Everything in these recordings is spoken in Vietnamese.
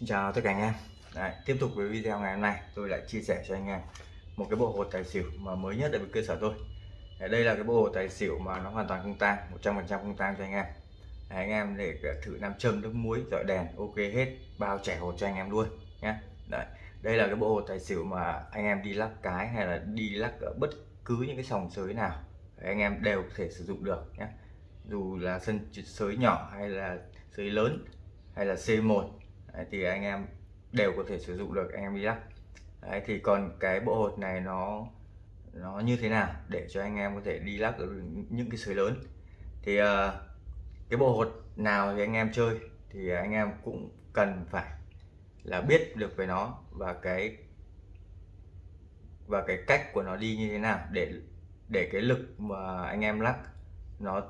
Xin chào tất cả anh em. Đấy, Tiếp tục với video ngày hôm nay tôi lại chia sẻ cho anh em một cái bộ hột tài xỉu mà mới nhất ở bên cơ sở tôi. Đấy, Đây là cái bộ hột tài xỉu mà nó hoàn toàn không tang 100% không tang cho anh em. Đấy, Anh em để thử nam châm nước muối dọi đèn ok hết bao trẻ hột cho anh em luôn nhé Đấy, Đây là cái bộ hột tài xỉu mà anh em đi lắc cái hay là đi lắc ở bất cứ những cái sòng sới nào Đấy, anh em đều có thể sử dụng được nhé dù là sân sới nhỏ hay là sới lớn hay là C1 Đấy, thì anh em đều có thể sử dụng được anh em đi lắc Đấy, thì còn cái bộ hột này nó nó như thế nào để cho anh em có thể đi lắc ở những cái sới lớn. Thì uh, cái bộ hột nào thì anh em chơi thì anh em cũng cần phải là biết được về nó và cái và cái cách của nó đi như thế nào để để cái lực mà anh em lắc nó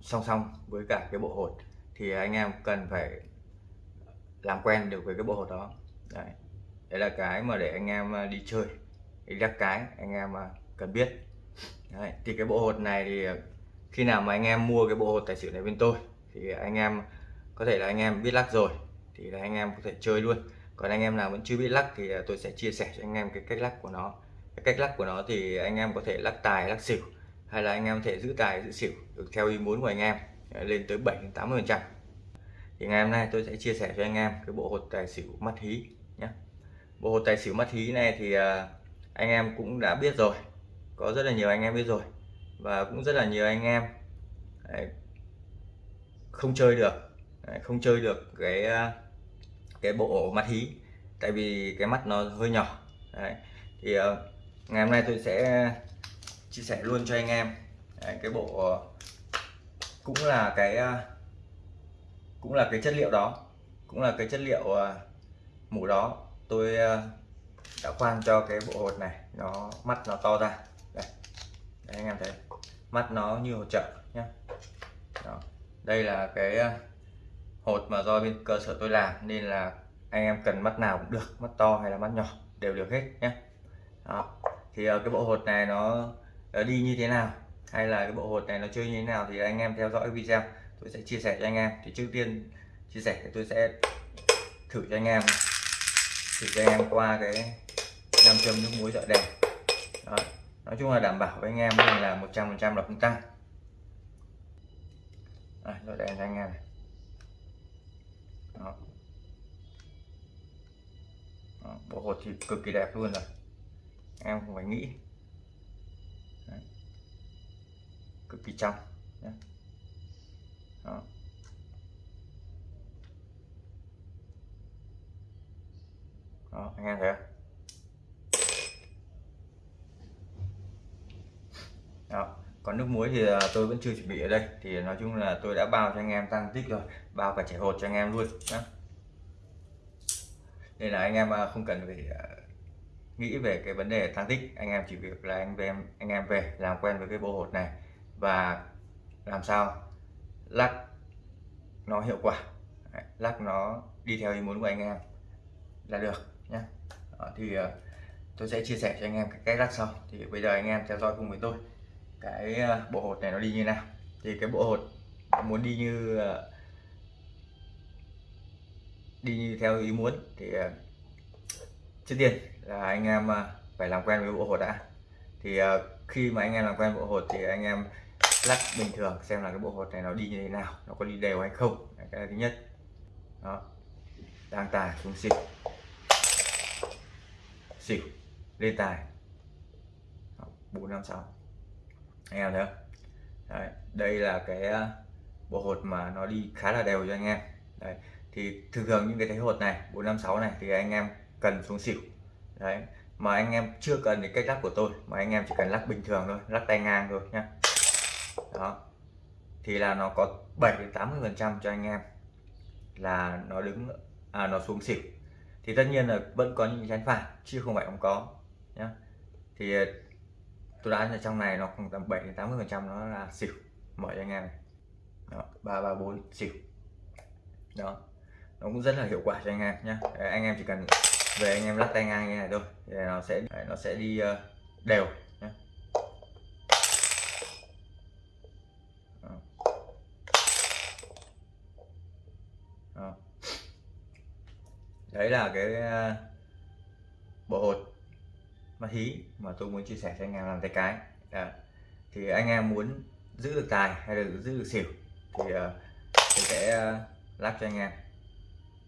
song song với cả cái bộ hột thì anh em cần phải làm quen được với cái bộ hột đó. Đấy. đấy là cái mà để anh em à, đi chơi. Đi lắc cái anh em à, cần biết. Đấy. thì cái bộ hột này thì à, khi nào mà anh em mua cái bộ hột tài xỉu này bên tôi, thì anh em, có thể là anh em biết lắc rồi, thì là anh em có thể chơi luôn. Còn anh em nào vẫn chưa biết lắc thì tôi sẽ chia sẻ cho anh em cái cách lắc của nó. Cái cách lắc của nó thì anh em có thể lắc tài, lắc xỉu, hay là anh em có thể giữ tài, giữ xỉu được theo ý muốn của anh em lên tới 7 80 phần trăm thì ngày hôm nay tôi sẽ chia sẻ cho anh em cái bộ hột tài xỉu mắt hí nhé. Bộ hột tài xỉu mắt hí này thì à, anh em cũng đã biết rồi. Có rất là nhiều anh em biết rồi. Và cũng rất là nhiều anh em không chơi được không chơi được cái à, cái bộ mắt hí. Tại vì cái mắt nó hơi nhỏ Đấy. thì à, ngày hôm nay tôi sẽ chia sẻ luôn cho anh em Đấy, cái bộ cũng là cái cũng là cái chất liệu đó cũng là cái chất liệu à, mũ đó tôi à, đã khoan cho cái bộ hột này nó mắt nó to ra đây, đây anh em thấy mắt nó như hột trợ nhé đó. đây là cái à, hột mà do bên cơ sở tôi làm nên là anh em cần mắt nào cũng được mắt to hay là mắt nhỏ đều được hết nhé đó. thì cái bộ hột này nó đi như thế nào hay là cái bộ hột này nó chơi như thế nào thì anh em theo dõi video tôi sẽ chia sẻ cho anh em thì trước tiên chia sẻ thì tôi sẽ thử cho anh em thử cho anh em qua cái nam châm nước muối dọi đèn Đó. nói chung là đảm bảo với anh em là 100 phần trăm là không tăng à, dọi đèn cho anh em này Đó. Đó. bộ hột thì cực kỳ đẹp luôn rồi em không phải nghĩ Đấy. cực kỳ trong Đấy đó. đó anh em thấy không đó. còn nước muối thì ờ, tôi vẫn chưa chuẩn bị ở đây thì nói chung là tôi đã bao cho anh em tăng tích rồi bao cả chảy hột cho anh em luôn đó nên là anh em không cần phải nghĩ về cái vấn đề tăng tích anh em chỉ việc là anh về anh em về, làm quen với cái bộ hột này và làm sao lắc nó hiệu quả. Đấy, lắc nó đi theo ý muốn của anh em là được nhé thì uh, tôi sẽ chia sẻ cho anh em cái cách lắc sau. Thì bây giờ anh em theo dõi cùng với tôi cái uh, bộ hột này nó đi như nào. Thì cái bộ hột muốn đi như uh, đi như theo ý muốn thì uh, trước tiên là anh em uh, phải làm quen với bộ hột đã. Thì uh, khi mà anh em làm quen bộ hột thì anh em lắc bình thường xem là cái bộ hột này nó đi như thế nào nó có đi đều hay không. Đấy, cái thứ nhất. Đó. Đang tài xuống xịt xỉu. Lên tài. Bốn năm sáu. Anh em thấy không? Đấy, đây là cái ờ, bộ hột mà nó đi khá là đều cho anh em. Đấy, thì thường thường những cái thế hột này 456 này thì anh em cần xuống xỉu. Đấy, mà anh em chưa cần cái cách lắc của tôi mà anh em chỉ cần lắc bình thường thôi lắc tay ngang thôi nhé đó. Thì là nó có 7 đến 80 phần trăm cho anh em là nó đứng à, nó xuống xỉu. Thì tất nhiên là vẫn có những chén phản chứ không phải không có nhá. Thì ờ, tôi đã ở trong này nó khoảng tầm 7 đến 80 phần trăm nó là xỉu mọi anh em. Này đó, 334 xỉu. Đó. Nó cũng rất là hiệu quả cho anh em nhé anh em chỉ cần về anh em lắc tay ngang như này thôi thì nó sẽ nó sẽ đi ờ, đều. Đấy là cái ờ, bộ hột ma hí mà tôi muốn chia sẻ cho anh em làm tay cái Đó. thì anh em muốn giữ được tài hay là giữ được xỉu thì uh, tôi sẽ ờ, uh, lắc cho anh em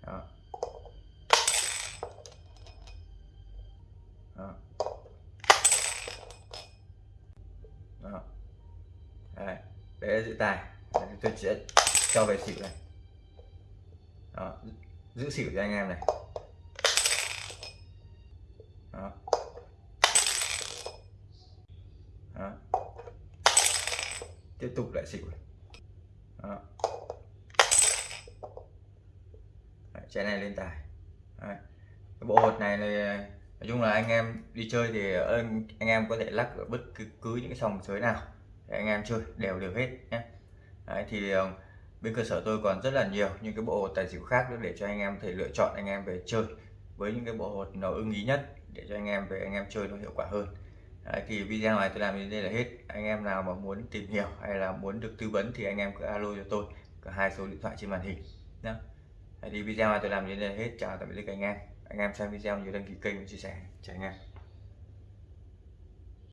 Đó. Đó. Đó. Đấy. đấy là giữ tài đấy, tôi sẽ cho về xỉu này Đó giữ xỉu cho anh em này Đó. Đó. tiếp tục lại xỉu này. Đó. Đấy, này lên tài Đấy. cái bộ hột này là nói chung là anh em đi chơi thì anh, anh em có thể lắc ở bất cứ, cứ những cái sòng sới nào để anh em chơi đều đều hết nhé Đấy, thì ờ, bên cơ sở tôi còn rất là nhiều những cái bộ hột tài xỉu khác nữa để cho anh em thể lựa chọn anh em về chơi. Với những cái bộ hột nó ưng ý nhất để cho anh em về anh em chơi nó hiệu quả hơn. Đấy, thì video này tôi làm đến đây là hết. Anh em nào mà muốn tìm hiểu hay là muốn được tư vấn thì anh em cứ alo cho tôi. Cả hai số điện thoại trên màn hình nhé thì video này tôi làm đến đây là hết. Chào tạm biệt tất cả anh em. Anh em xem video nhớ đăng ký kênh và chia sẻ. Chào anh em.